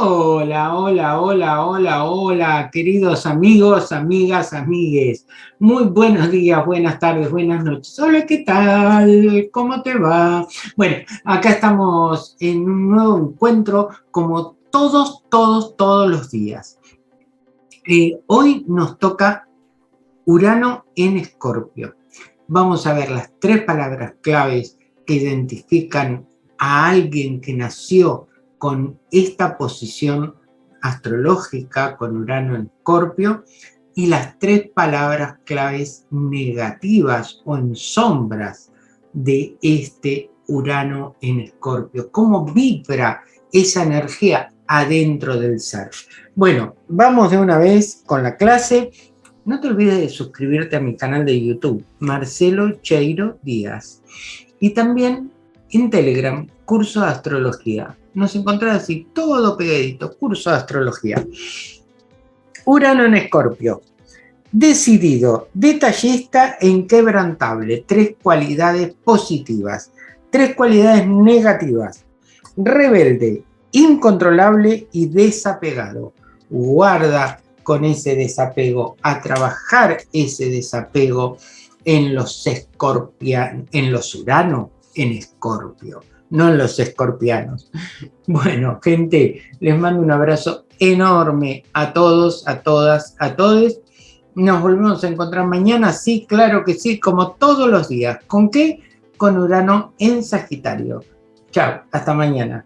hola, hola, hola, hola, queridos amigos, amigas, amigues. Muy buenos días, buenas tardes, buenas noches. Hola, ¿qué tal? ¿Cómo te va? Bueno, acá estamos en un nuevo encuentro como todos, todos, todos los días. Eh, hoy nos toca Urano en Escorpio. Vamos a ver las tres palabras claves que identifican a alguien que nació con esta posición astrológica con Urano en Escorpio y las tres palabras claves negativas o en sombras de este Urano en Escorpio. ¿Cómo vibra esa energía adentro del ser? Bueno, vamos de una vez con la clase. No te olvides de suscribirte a mi canal de YouTube, Marcelo Cheiro Díaz. Y también en Telegram, curso de astrología. Nos encontrarás así, todo pegadito, curso de astrología. Urano en Escorpio. Decidido, detallista e inquebrantable. Tres cualidades positivas. Tres cualidades negativas. Rebelde, incontrolable y desapegado. Guarda con ese desapego, a trabajar ese desapego en los escorpianos, en los uranos, en escorpio, no en los escorpianos. Bueno, gente, les mando un abrazo enorme a todos, a todas, a todos. Nos volvemos a encontrar mañana, sí, claro que sí, como todos los días. ¿Con qué? Con Urano en Sagitario. Chao, hasta mañana.